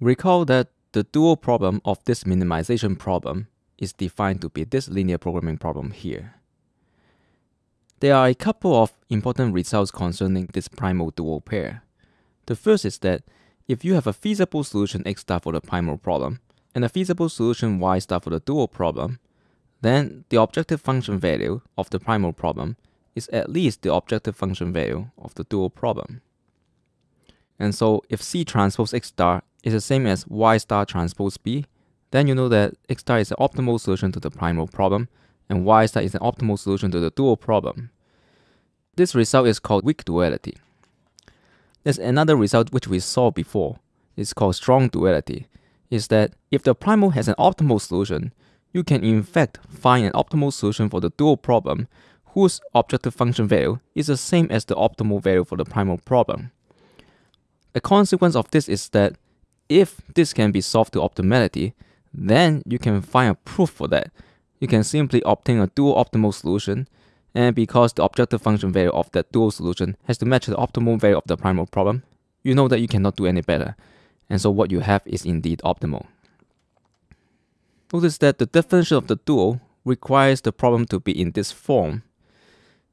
Recall that the dual problem of this minimization problem is defined to be this linear programming problem here. There are a couple of important results concerning this primal dual pair. The first is that if you have a feasible solution x star for the primal problem and a feasible solution y star for the dual problem, then the objective function value of the primal problem is at least the objective function value of the dual problem. And so if C transpose X star is the same as Y star transpose B, then you know that X star is the optimal solution to the primal problem and Y star is an optimal solution to the dual problem. This result is called weak duality. There's another result which we saw before. It's called strong duality. Is that if the primal has an optimal solution, you can in fact find an optimal solution for the dual problem whose objective function value is the same as the optimal value for the primal problem. A consequence of this is that if this can be solved to optimality, then you can find a proof for that. You can simply obtain a dual optimal solution, and because the objective function value of that dual solution has to match the optimal value of the primal problem, you know that you cannot do any better, and so what you have is indeed optimal. Notice that the definition of the dual requires the problem to be in this form,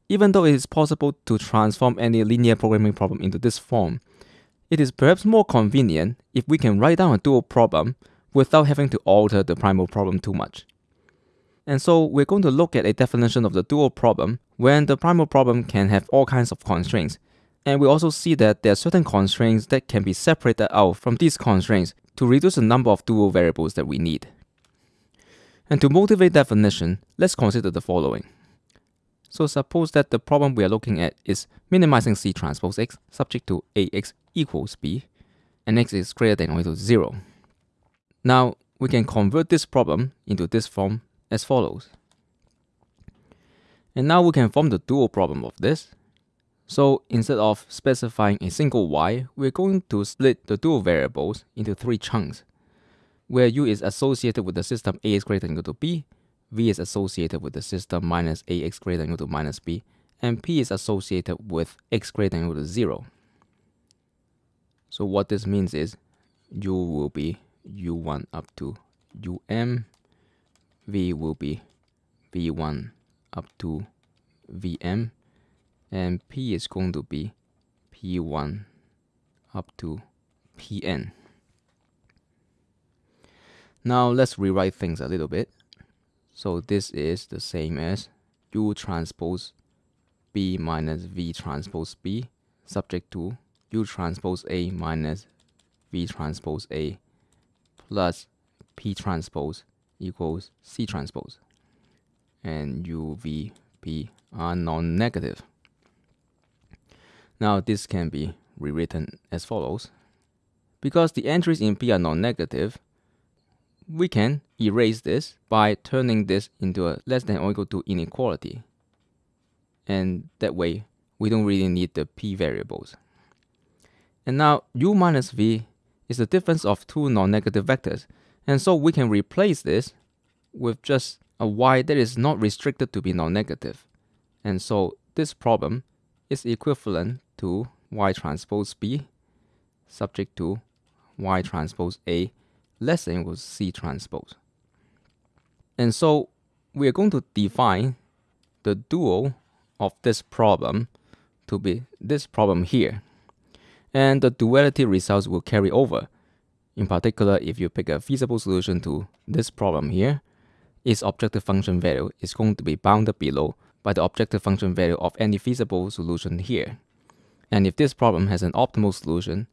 even though it is possible to transform any linear programming problem into this form, it is perhaps more convenient if we can write down a dual problem without having to alter the primal problem too much. And so we're going to look at a definition of the dual problem when the primal problem can have all kinds of constraints. And we also see that there are certain constraints that can be separated out from these constraints to reduce the number of dual variables that we need. And to motivate definition, let's consider the following. So suppose that the problem we are looking at is minimizing C transpose X subject to AX equals B and X is greater than or equal to 0. Now we can convert this problem into this form as follows. And now we can form the dual problem of this. So instead of specifying a single y, we're going to split the dual variables into three chunks, where u is associated with the system a is greater than or equal to b, v is associated with the system minus ax greater than or equal to minus b, and p is associated with x greater than or equal to 0. So what this means is u will be u1 up to um, v will be v1 up to vm, and p is going to be p1 up to pn. Now let's rewrite things a little bit. So this is the same as U transpose B minus V transpose B subject to U transpose A minus V transpose A plus P transpose equals C transpose. And U, V, P are non-negative. Now this can be rewritten as follows. Because the entries in P are non-negative, we can erase this by turning this into a less than or equal to inequality. And that way, we don't really need the p variables. And now u minus v is the difference of two non-negative vectors. And so we can replace this with just a y that is not restricted to be non-negative. And so this problem is equivalent to y transpose b subject to y transpose a less than equals C transpose. And so we are going to define the dual of this problem to be this problem here. And the duality results will carry over. In particular, if you pick a feasible solution to this problem here, its objective function value is going to be bounded below by the objective function value of any feasible solution here. And if this problem has an optimal solution,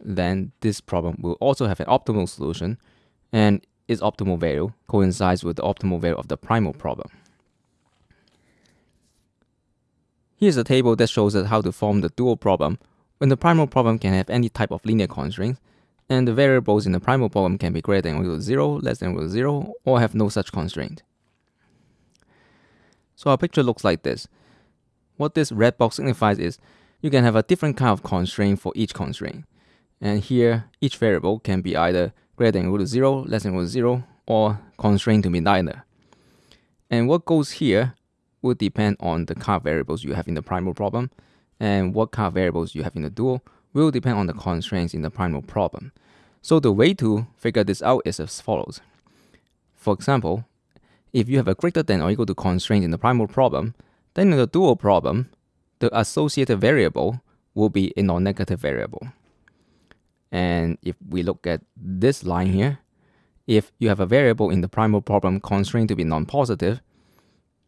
then this problem will also have an optimal solution and its optimal value coincides with the optimal value of the primal problem. Here's a table that shows us how to form the dual problem when the primal problem can have any type of linear constraints and the variables in the primal problem can be greater than or equal to 0, less than or equal to 0, or have no such constraint. So our picture looks like this. What this red box signifies is you can have a different kind of constraint for each constraint. And here, each variable can be either greater than or equal to 0, less than or equal to 0, or constrained to be neither. And what goes here will depend on the kind of variables you have in the primal problem, and what kind of variables you have in the dual will depend on the constraints in the primal problem. So the way to figure this out is as follows. For example, if you have a greater than or equal to constraint in the primal problem, then in the dual problem, the associated variable will be a non-negative variable. And if we look at this line here, if you have a variable in the primal problem constrained to be non-positive,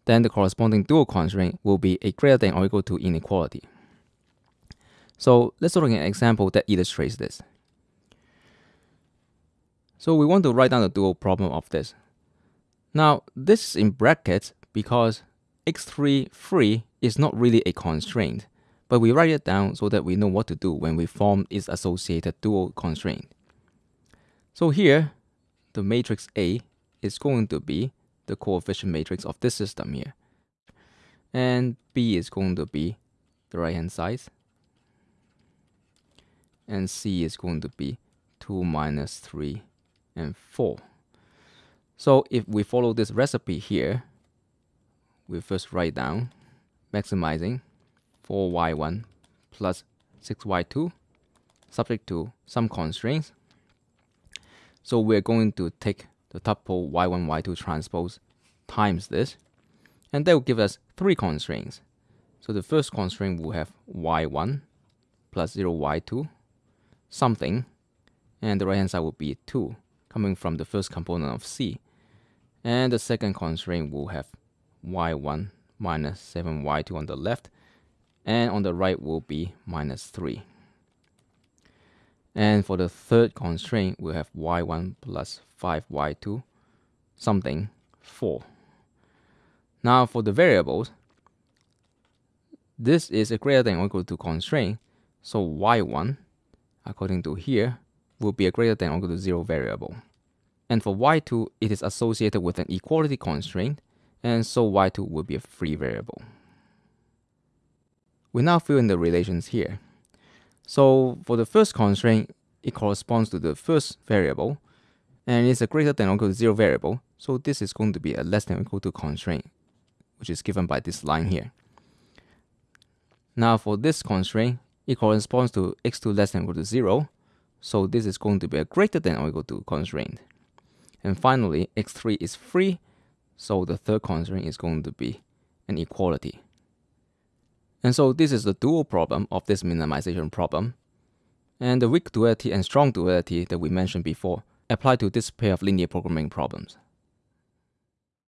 then the corresponding dual constraint will be a greater than or equal to inequality. So let's look at an example that illustrates this. So we want to write down the dual problem of this. Now, this is in brackets because x3 free is not really a constraint, but we write it down so that we know what to do when we form its associated dual constraint. So here, the matrix A is going to be the coefficient matrix of this system here. And B is going to be the right hand side. And C is going to be 2 minus 3 and 4. So if we follow this recipe here, we first write down maximizing 4y1 plus 6y2 subject to some constraints. So we're going to take the tuple y1, y2 transpose times this, and that will give us three constraints. So the first constraint will have y1 plus 0 y2 something, and the right hand side will be 2 coming from the first component of C. And the second constraint will have y1 minus 7y2 on the left, and on the right will be minus 3. And for the third constraint, we have y1 plus 5y2, something 4. Now for the variables, this is a greater than or equal to constraint, so y1, according to here, will be a greater than or equal to 0 variable. And for y2, it is associated with an equality constraint, and so y2 will be a free variable. We now fill in the relations here. So for the first constraint, it corresponds to the first variable, and it's a greater than or equal to 0 variable, so this is going to be a less than or equal to constraint, which is given by this line here. Now for this constraint, it corresponds to x2 less than or equal to 0, so this is going to be a greater than or equal to constraint. And finally, x3 is free, so the third constraint is going to be an equality. And so this is the dual problem of this minimization problem. And the weak duality and strong duality that we mentioned before apply to this pair of linear programming problems.